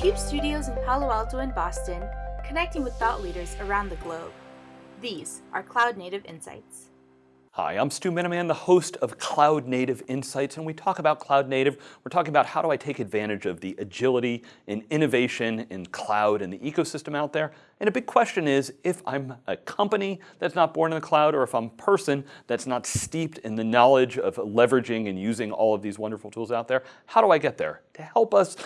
CUBE studios in Palo Alto and Boston, connecting with thought leaders around the globe. These are Cloud Native Insights. Hi, I'm Stu Miniman, the host of Cloud Native Insights, and we talk about Cloud Native. We're talking about how do I take advantage of the agility and innovation in cloud and the ecosystem out there. And a big question is, if I'm a company that's not born in the cloud, or if I'm a person that's not steeped in the knowledge of leveraging and using all of these wonderful tools out there, how do I get there? To help us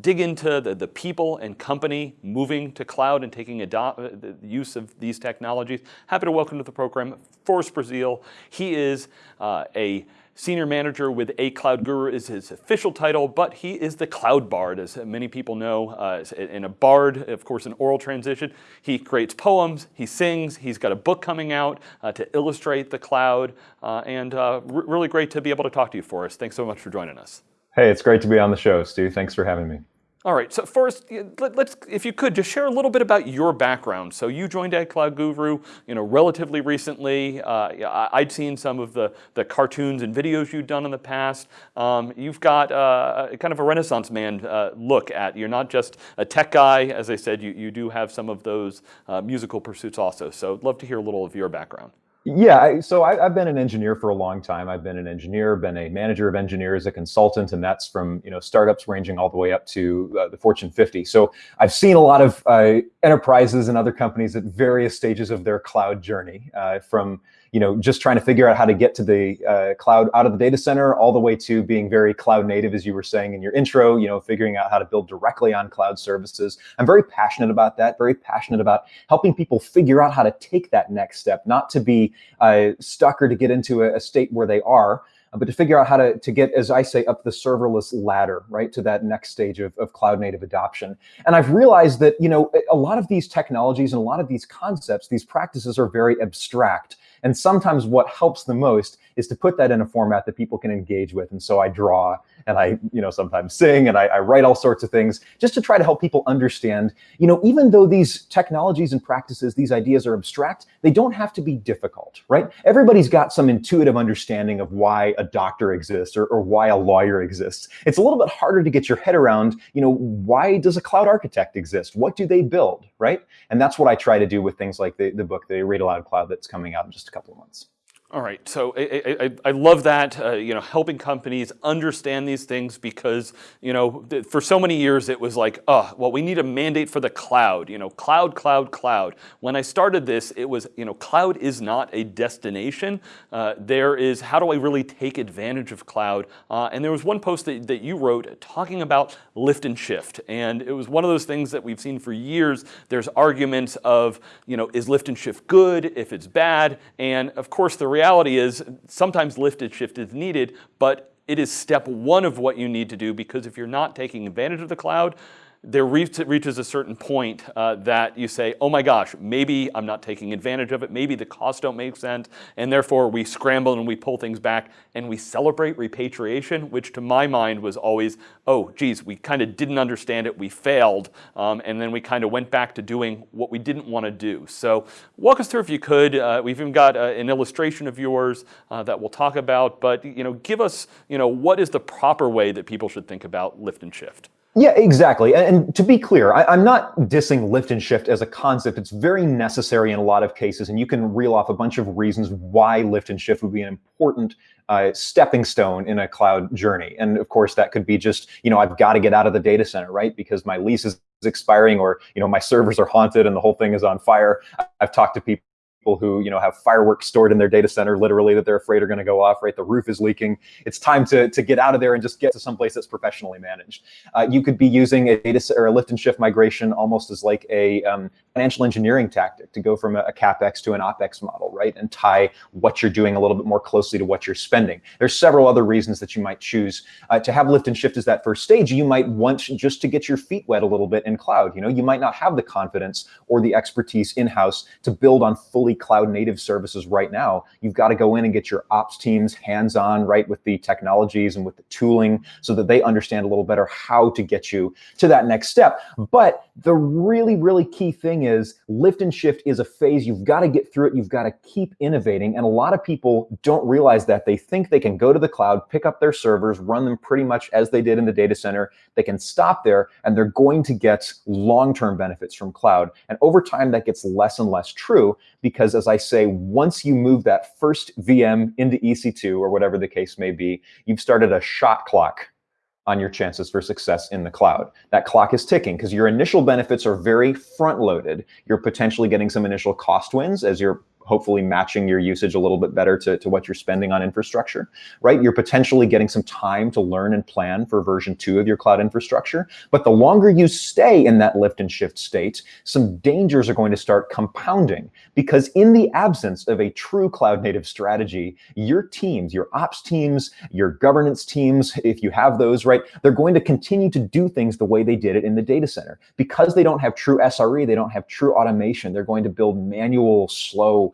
dig into the, the people and company moving to cloud and taking the use of these technologies. Happy to welcome to the program Forrest Brazeal. He is uh, a Senior Manager with A Cloud Guru is his official title, but he is the Cloud Bard, as many people know. Uh, in a bard, of course, an oral transition. He creates poems, he sings, he's got a book coming out uh, to illustrate the cloud, uh, and uh, really great to be able to talk to you, Forrest. Thanks so much for joining us. Hey, it's great to be on the show, Stu. Thanks for having me. All right, so first, let's, if you could, just share a little bit about your background. So you joined Cloud Guru, you know, relatively recently. Uh, I'd seen some of the, the cartoons and videos you've done in the past. Um, you've got uh, kind of a renaissance man uh, look at, you're not just a tech guy, as I said, you, you do have some of those uh, musical pursuits also. So I'd love to hear a little of your background. Yeah, I, so I, have been an engineer for a long time. I've been an engineer, been a manager of engineers, a consultant, and that's from you know startups ranging all the way up to uh, the Fortune 50. So I've seen a lot of uh, enterprises and other companies at various stages of their cloud journey, uh, from you know, just trying to figure out how to get to the uh, cloud out of the data center, all the way to being very cloud native, as you were saying in your intro, you know, figuring out how to build directly on cloud services. I'm very passionate about that, very passionate about helping people figure out how to take that next step, not to be uh, stuck or to get into a, a state where they are, uh, but to figure out how to, to get, as I say, up the serverless ladder, right, to that next stage of, of cloud native adoption. And I've realized that, you know, a lot of these technologies and a lot of these concepts, these practices are very abstract. And sometimes what helps the most is to put that in a format that people can engage with. And so I draw and I, you know, sometimes sing and I, I, write all sorts of things just to try to help people understand, you know, even though these technologies and practices, these ideas are abstract, they don't have to be difficult, right? Everybody's got some intuitive understanding of why a doctor exists or, or why a lawyer exists. It's a little bit harder to get your head around, you know, why does a cloud architect exist? What do they build, right? And that's what I try to do with things like the, the book, the Read Aloud Cloud that's coming out just a couple of months. All right, so I, I, I love that, uh, you know, helping companies understand these things because, you know, for so many years it was like, oh, well, we need a mandate for the cloud, you know, cloud, cloud, cloud. When I started this, it was, you know, cloud is not a destination. Uh, there is, how do I really take advantage of cloud? Uh, and there was one post that, that you wrote talking about lift and shift. And it was one of those things that we've seen for years. There's arguments of, you know, is lift and shift good, if it's bad? And of course, the reality is sometimes lift and shift is needed, but it is step one of what you need to do because if you're not taking advantage of the cloud, there reaches a certain point uh, that you say, oh my gosh, maybe I'm not taking advantage of it, maybe the costs don't make sense, and therefore we scramble and we pull things back and we celebrate repatriation, which to my mind was always, oh geez, we kind of didn't understand it, we failed, um, and then we kind of went back to doing what we didn't want to do. So walk us through if you could, uh, we've even got uh, an illustration of yours uh, that we'll talk about, but you know, give us, you know, what is the proper way that people should think about lift and shift? Yeah, exactly. And, to be clear, I, am not dissing lift and shift as a concept. It's very necessary in a lot of cases, and you can reel off a bunch of reasons why lift and shift would be an important uh, stepping stone in a cloud journey. And of course, that could be just, you know, I've got to get out of the data center, right? Because my lease is expiring or, you know, my servers are haunted and the whole thing is on fire. I've talked to people people who you know have fireworks stored in their data center, literally that they're afraid are going to go off. Right, the roof is leaking. It's time to to get out of there and just get to some place that's professionally managed. Uh, you could be using a data or a lift and shift migration almost as like a um, financial engineering tactic to go from a, a capex to an opex model, right, and tie what you're doing a little bit more closely to what you're spending. There's several other reasons that you might choose uh, to have lift and shift as that first stage. You might want just to get your feet wet a little bit in cloud. You know, you might not have the confidence or the expertise in house to build on fully cloud native services right now, you've got to go in and get your ops teams hands-on, right, with the technologies and with the tooling so that they understand a little better how to get you to that next step. But the really, really key thing is lift and shift is a phase. You've got to get through it. You've got to keep innovating. And a lot of people don't realize that. They think they can go to the cloud, pick up their servers, run them pretty much as they did in the data center. They can stop there and they're going to get long-term benefits from cloud. And over time, that gets less and less true because as I say, once you move that first VM into EC2 or whatever the case may be, you've started a shot clock on your chances for success in the cloud. That clock is ticking because your initial benefits are very front loaded. You're potentially getting some initial cost wins as you're hopefully matching your usage a little bit better to, to what you're spending on infrastructure, right? You're potentially getting some time to learn and plan for version two of your cloud infrastructure. But the longer you stay in that lift and shift state, some dangers are going to start compounding because in the absence of a true cloud native strategy, your teams, your ops teams, your governance teams, if you have those, right, they're going to continue to do things the way they did it in the data center. Because they don't have true SRE, they don't have true automation, they're going to build manual, slow,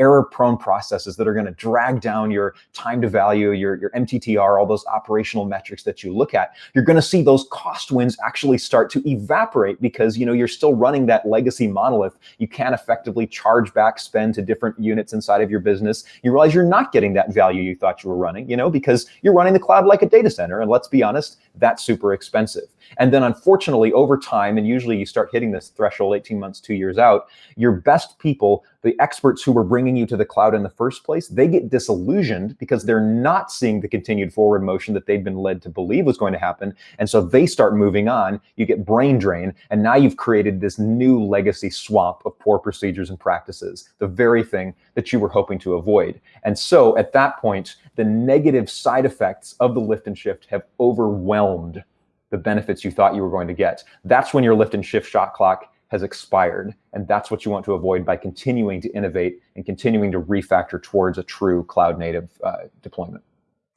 error prone processes that are going to drag down your time to value, your, your MTTR, all those operational metrics that you look at, you're going to see those cost wins actually start to evaporate because you know you're still running that legacy monolith. You can't effectively charge back spend to different units inside of your business. You realize you're not getting that value you thought you were running, you know, because you're running the cloud like a data center. And let's be honest, that's super expensive. And then unfortunately, over time, and usually you start hitting this threshold 18 months, two years out, your best people, the experts who were bringing you to the cloud in the first place, they get disillusioned because they're not seeing the continued forward motion that they've been led to believe was going to happen. And so they start moving on, you get brain drain, and now you've created this new legacy swamp of poor procedures and practices, the very thing that you were hoping to avoid. And so at that point, the negative side effects of the lift and shift have overwhelmed the benefits you thought you were going to get. That's when your lift and shift shot clock has expired. And that's what you want to avoid by continuing to innovate and continuing to refactor towards a true cloud native uh, deployment.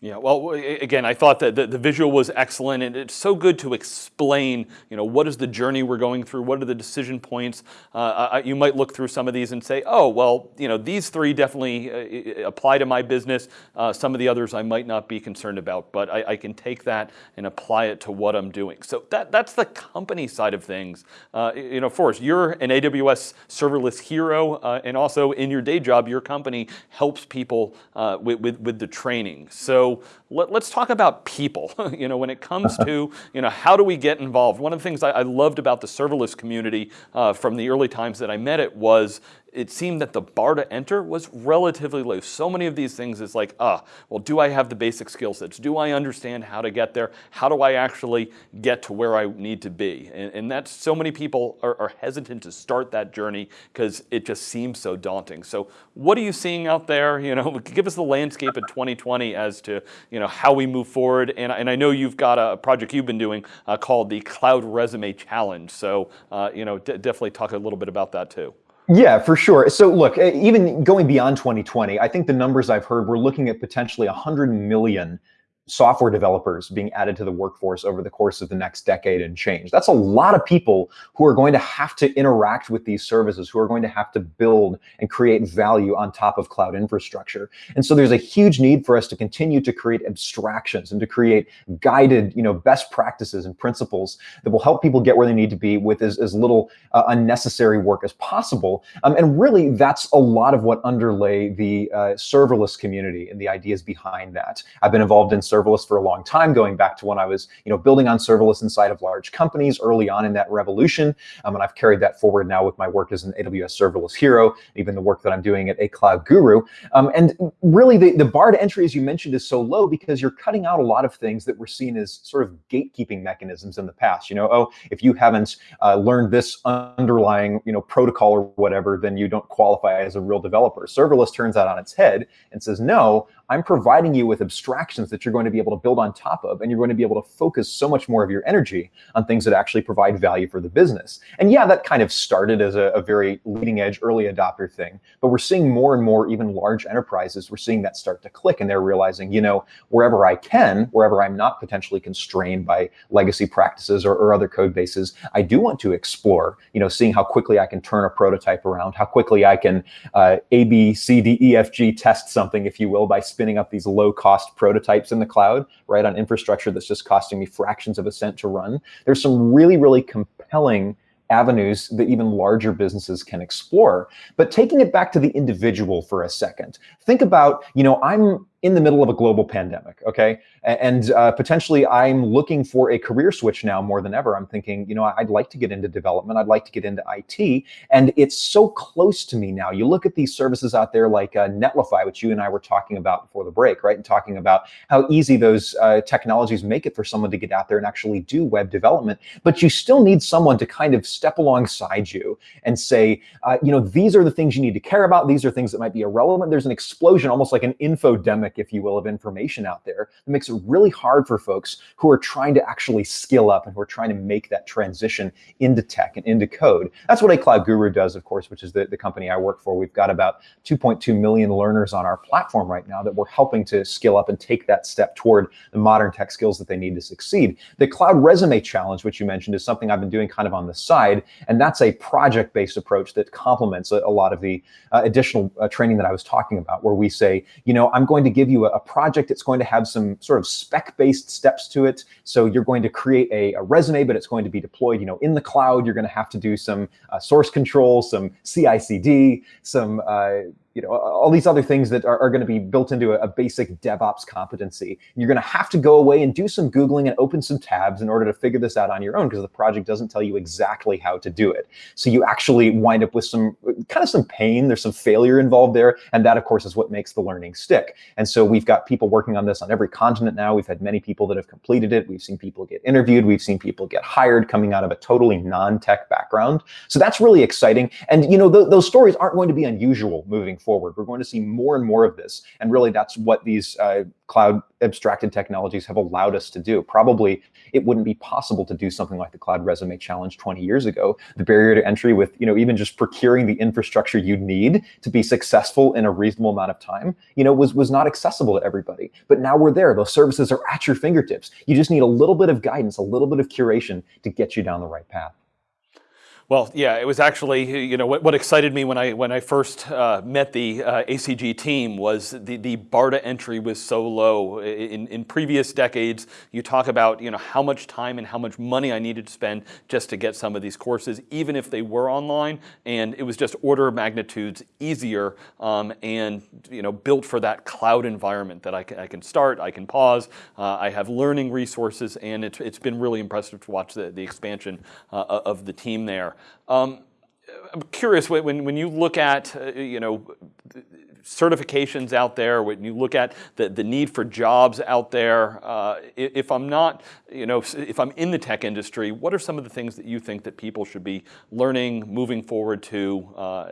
Yeah, well, again, I thought that the, the, visual was excellent, and it's so good to explain, you know, what is the journey we're going through, what are the decision points. Uh, you might look through some of these and say, oh, well, you know, these three definitely uh, apply to my business. Uh, some of the others I might not be concerned about, but I, I, can take that and apply it to what I'm doing. So that, that's the company side of things. Uh, you know, Forrest, you're an AWS serverless hero, uh, and also in your day job, your company helps people uh, with, with, with the training. So let, us talk about people. you know, when it comes to you know how do we get involved? One of the things I, I loved about the serverless community uh, from the early times that I met it was it seemed that the bar to enter was relatively low. So many of these things is like, ah, well, do I have the basic skill sets? Do I understand how to get there? How do I actually get to where I need to be? And, and that's so many people are, are hesitant to start that journey because it just seems so daunting. So what are you seeing out there? You know, give us the landscape in 2020 as to you know how we move forward. And, and I know you've got a project you've been doing uh, called the Cloud Resume Challenge. So uh, you know, definitely talk a little bit about that too. Yeah, for sure. So look, even going beyond 2020, I think the numbers I've heard, we're looking at potentially 100 million software developers being added to the workforce over the course of the next decade and change. That's a lot of people who are going to have to interact with these services, who are going to have to build and create value on top of cloud infrastructure. And so there's a huge need for us to continue to create abstractions and to create guided, you know, best practices and principles that will help people get where they need to be with as, as little uh, unnecessary work as possible. Um, and really, that's a lot of what underlay the uh, serverless community and the ideas behind that. I've been involved in serverless for a long time, going back to when I was you know, building on serverless inside of large companies early on in that revolution. Um, and I've carried that forward now with my work as an AWS serverless hero, even the work that I'm doing at a cloud guru. Um, and really, the, the bar to entry, as you mentioned, is so low because you're cutting out a lot of things that were seen as sort of gatekeeping mechanisms in the past. You know, oh, if you haven't uh, learned this underlying you know protocol or whatever, then you don't qualify as a real developer. Serverless turns that on its head and says, no, I'm providing you with abstractions that you're going to be able to build on top of, and you're going to be able to focus so much more of your energy on things that actually provide value for the business. And yeah, that kind of started as a, a very leading edge, early adopter thing, but we're seeing more and more, even large enterprises, we're seeing that start to click and they're realizing, you know, wherever I can, wherever I'm not potentially constrained by legacy practices or, or other code bases, I do want to explore, you know, seeing how quickly I can turn a prototype around, how quickly I can uh, A, B, C, D, E, F, G test something, if you will, by spinning up these low cost prototypes in the cloud, right, on infrastructure that's just costing me fractions of a cent to run. There's some really, really compelling avenues that even larger businesses can explore. But taking it back to the individual for a second, think about, you know, I'm in the middle of a global pandemic, okay? And uh, potentially I'm looking for a career switch now more than ever. I'm thinking, you know, I'd like to get into development. I'd like to get into IT. And it's so close to me now. You look at these services out there like uh, Netlify, which you and I were talking about before the break, right? And talking about how easy those uh, technologies make it for someone to get out there and actually do web development. But you still need someone to kind of step alongside you and say, uh, you know, these are the things you need to care about. These are things that might be irrelevant. There's an explosion, almost like an infodemic if you will, of information out there that makes it really hard for folks who are trying to actually skill up and who are trying to make that transition into tech and into code. That's what a Cloud Guru does, of course, which is the, the company I work for. We've got about 2.2 million learners on our platform right now that we're helping to skill up and take that step toward the modern tech skills that they need to succeed. The Cloud Resume Challenge, which you mentioned, is something I've been doing kind of on the side, and that's a project-based approach that complements a, a lot of the uh, additional uh, training that I was talking about, where we say, you know, I'm going to give you a, a project that's going to have some sort of spec-based steps to it. So you're going to create a, a, resume, but it's going to be deployed, you know, in the cloud. You're going to have to do some uh, source control, some CI/CD, some uh, you know, all these other things that are, are going to be built into a, a, basic DevOps competency. You're going to have to go away and do some Googling and open some tabs in order to figure this out on your own because the project doesn't tell you exactly how to do it. So you actually wind up with some kind of some pain. There's some failure involved there. And that, of course, is what makes the learning stick. And so we've got people working on this on every continent now. We've had many people that have completed it. We've seen people get interviewed. We've seen people get hired coming out of a totally non-tech background. So that's really exciting. And, you know, th those stories aren't going to be unusual moving forward. We're going to see more and more of this. And really, that's what these uh, cloud abstracted technologies have allowed us to do. Probably it wouldn't be possible to do something like the Cloud Resume Challenge 20 years ago. The barrier to entry with, you know, even just procuring the infrastructure you need to be successful in a reasonable amount of time, you know, was, was not accessible to everybody. But now we're there. Those services are at your fingertips. You just need a little bit of guidance, a little bit of curation to get you down the right path. Well, yeah, it was actually, you know, what, what excited me when I when I first uh, met the uh, ACG team was the, the bar to entry was so low. In, in previous decades, you talk about, you know, how much time and how much money I needed to spend just to get some of these courses, even if they were online, and it was just order of magnitudes easier um, and, you know, built for that cloud environment that I can, I can start, I can pause, uh, I have learning resources, and it's, it's been really impressive to watch the, the expansion uh, of the team there. Um, I'm curious when, when you look at, uh, you know, certifications out there, when you look at the, the need for jobs out there, uh, if I'm not, you know, if I'm in the tech industry, what are some of the things that you think that people should be learning, moving forward to? Uh,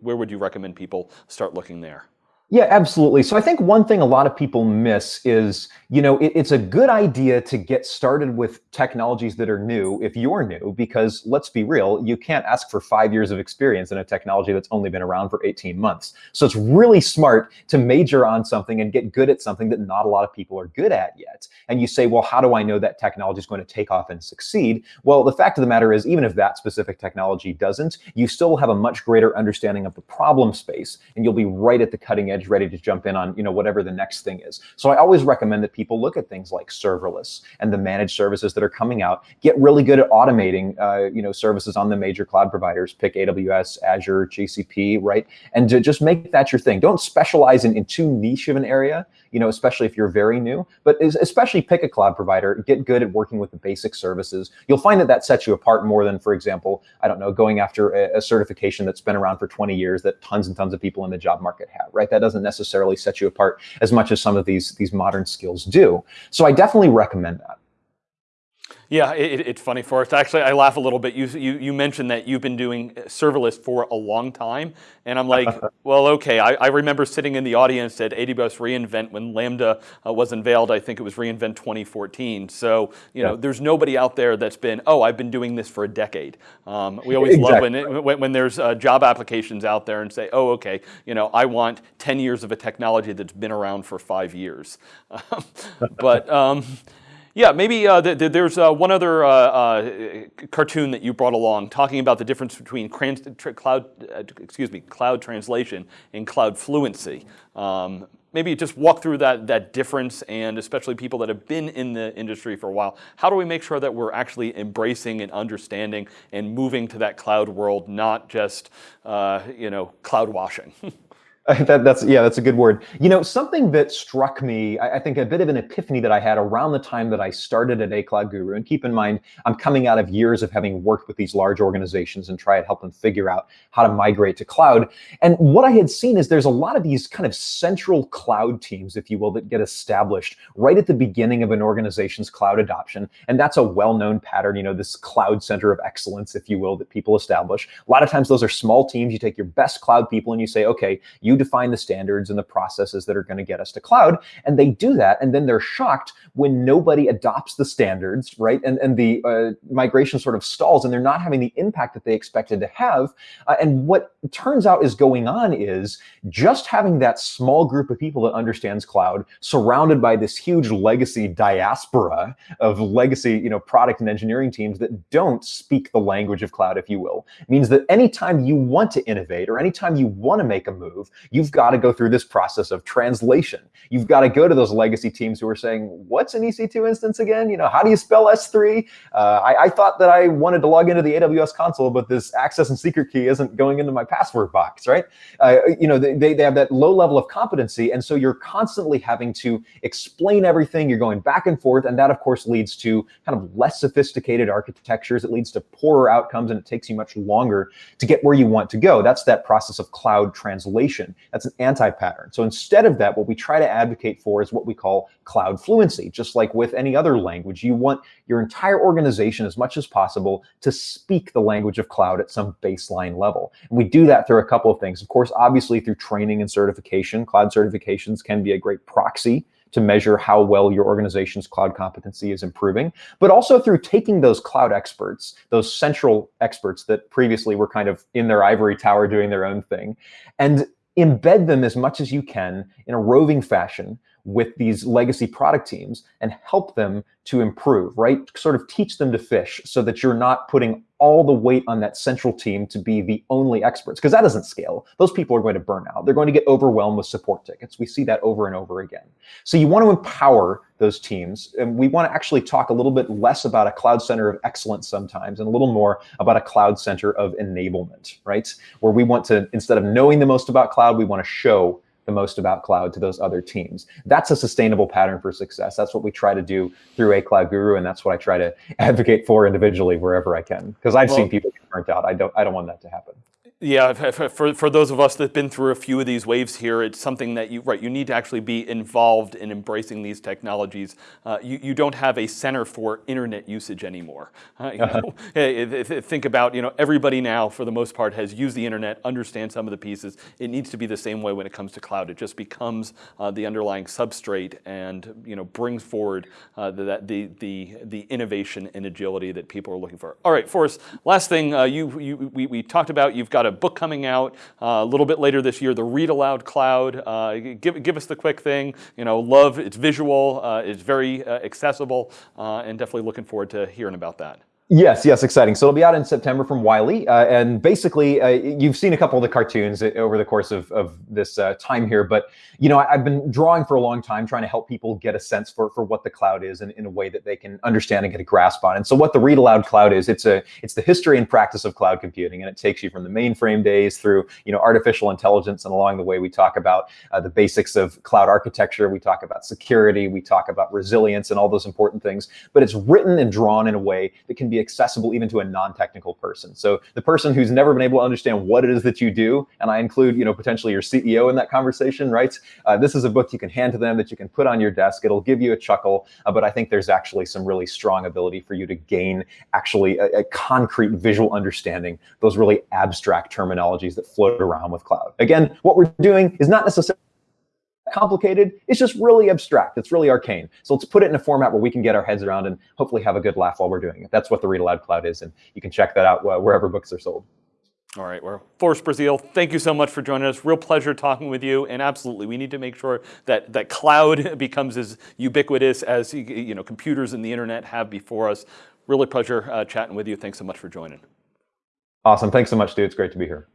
where would you recommend people start looking there? Yeah, absolutely. So I think one thing a lot of people miss is, you know, it, it's a good idea to get started with technologies that are new if you're new, because let's be real, you can't ask for five years of experience in a technology that's only been around for 18 months. So it's really smart to major on something and get good at something that not a lot of people are good at yet. And you say, well, how do I know that technology is going to take off and succeed? Well, the fact of the matter is, even if that specific technology doesn't, you still have a much greater understanding of the problem space, and you'll be right at the cutting edge ready to jump in on you know whatever the next thing is. So I always recommend that people look at things like serverless and the managed services that are coming out. Get really good at automating uh, you know services on the major cloud providers. Pick AWS, Azure, GCP, right? And to just make that your thing. Don't specialize in, in too niche of an area you know, especially if you're very new, but especially pick a cloud provider, get good at working with the basic services. You'll find that that sets you apart more than, for example, I don't know, going after a, a certification that's been around for 20 years that tons and tons of people in the job market have, right? That doesn't necessarily set you apart as much as some of these, these modern skills do. So I definitely recommend that. Yeah, it, it's funny, Forrest. Actually, I laugh a little bit. You, you, you mentioned that you've been doing serverless for a long time. And I'm like, well, okay. I, I, remember sitting in the audience at AWS reInvent when Lambda uh, was unveiled. I think it was reInvent 2014. So, you know, there's nobody out there that's been, oh, I've been doing this for a decade. Um, we always exactly. love when, when, when, there's uh, job applications out there and say, oh, okay, you know, I want 10 years of a technology that's been around for five years. but, um, yeah, maybe uh, th th there's uh, one other uh, uh, cartoon that you brought along talking about the difference between cloud, uh, excuse me, cloud translation and cloud fluency. Um, maybe just walk through that, that difference and especially people that have been in the industry for a while. How do we make sure that we're actually embracing and understanding and moving to that cloud world, not just, uh, you know, cloud washing? that, that's yeah, that's a good word. You know, something that struck me, I, I, think a bit of an epiphany that I had around the time that I started at A Cloud Guru. And keep in mind, I'm coming out of years of having worked with these large organizations and try to help them figure out how to migrate to cloud. And what I had seen is there's a lot of these kind of central cloud teams, if you will, that get established right at the beginning of an organization's cloud adoption. And that's a well-known pattern, you know, this cloud center of excellence, if you will, that people establish. A lot of times those are small teams. You take your best cloud people and you say, okay, you you define the standards and the processes that are going to get us to cloud. And they do that. And then they're shocked when nobody adopts the standards, right? And, and the uh, migration sort of stalls and they're not having the impact that they expected to have. Uh, and what turns out is going on is just having that small group of people that understands cloud surrounded by this huge legacy diaspora of legacy, you know, product and engineering teams that don't speak the language of cloud, if you will, means that anytime you want to innovate or anytime you want to make a move, you've got to go through this process of translation. You've got to go to those legacy teams who are saying, what's an EC2 instance again? You know, how do you spell S3? Uh, I, I, thought that I wanted to log into the AWS console, but this access and secret key isn't going into my password box, right? Uh, you know, they, they have that low level of competency. And so you're constantly having to explain everything. You're going back and forth. And that, of course, leads to kind of less sophisticated architectures. It leads to poorer outcomes, and it takes you much longer to get where you want to go. That's that process of cloud translation. That's an anti-pattern. So instead of that, what we try to advocate for is what we call cloud fluency. Just like with any other language, you want your entire organization as much as possible to speak the language of cloud at some baseline level. And we do that through a couple of things. Of course, obviously through training and certification. Cloud certifications can be a great proxy to measure how well your organization's cloud competency is improving, but also through taking those cloud experts, those central experts that previously were kind of in their ivory tower doing their own thing, and embed them as much as you can in a roving fashion with these legacy product teams and help them to improve, right? Sort of teach them to fish so that you're not putting all the weight on that central team to be the only experts, because that doesn't scale. Those people are going to burn out. They're going to get overwhelmed with support tickets. We see that over and over again. So you want to empower those teams. And we want to actually talk a little bit less about a cloud center of excellence sometimes and a little more about a cloud center of enablement, right? Where we want to, instead of knowing the most about cloud, we want to show the most about cloud to those other teams. That's a sustainable pattern for success. That's what we try to do through a cloud guru, and that's what I try to advocate for individually wherever I can. Because I've well, seen people get burnt out. I don't I don't want that to happen. Yeah, for, for those of us that have been through a few of these waves here, it's something that you, right, you need to actually be involved in embracing these technologies. Uh, you, you don't have a center for internet usage anymore. Uh, you know, think about, you know, everybody now, for the most part, has used the internet, understands some of the pieces. It needs to be the same way when it comes to cloud. It just becomes uh, the underlying substrate and, you know, brings forward uh, the, the, the, the innovation and agility that people are looking for. All right, Forrest, last thing, uh, you, you, we, we talked about, you've got a book coming out uh, a little bit later this year, the Read Aloud Cloud. Uh, give, give us the quick thing. You know, love, it's visual, uh, it's very accessible, and definitely looking forward to hearing about that. Yes, yes, exciting. So it'll be out in September from Wiley. Uh, and basically, uh, you've seen a couple of the cartoons over the course of, of this uh, time here. But, you know, I, have been drawing for a long time, trying to help people get a sense for, for what the cloud is in, in a way that they can understand and get a grasp on. And so what the Read Aloud Cloud is, it's a it's the history and practice of cloud computing. And it takes you from the mainframe days through, you know, artificial intelligence. And along the way, we talk about uh, the basics of cloud architecture. We talk about security. We talk about resilience and all those important things. But it's written and drawn in a way that can be accessible even to a non-technical person. So the person who's never been able to understand what it is that you do, and I include, you know, potentially your CEO in that conversation, right? Uh, this is a book you can hand to them that you can put on your desk. It'll give you a chuckle, uh, but I think there's actually some really strong ability for you to gain actually a, a concrete visual understanding, those really abstract terminologies that float around with cloud. Again, what we're doing is not necessarily complicated. It's just really abstract. It's really arcane. So let's put it in a format where we can get our heads around and hopefully have a good laugh while we're doing it. That's what the Read Aloud Cloud is, and you can check that out wherever books are sold. All right, well, Forrest Brazeal, thank you so much for joining us. Real pleasure talking with you, and absolutely, we need to make sure that that cloud becomes as ubiquitous as you know computers and the internet have before us. Really pleasure uh, chatting with you. Thanks so much for joining. Awesome. Thanks so much, Stu. It's great to be here.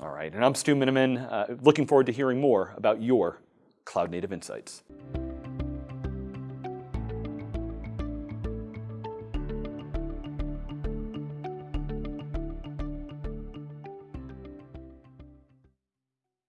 All right, and I'm Stu Miniman. Uh, looking forward to hearing more about your cloud native insights.